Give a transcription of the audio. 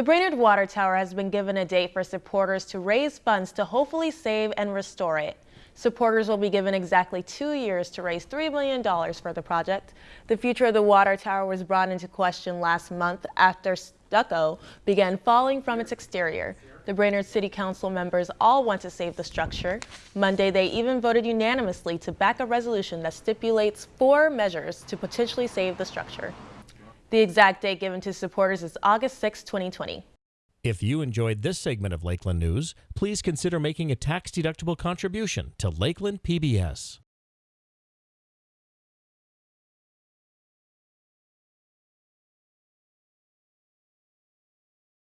The Brainerd Water Tower has been given a date for supporters to raise funds to hopefully save and restore it. Supporters will be given exactly two years to raise $3 million for the project. The future of the water tower was brought into question last month after stucco began falling from its exterior. The Brainerd City Council members all want to save the structure. Monday, they even voted unanimously to back a resolution that stipulates four measures to potentially save the structure. The exact date given to supporters is August 6, 2020. If you enjoyed this segment of Lakeland News, please consider making a tax-deductible contribution to Lakeland PBS.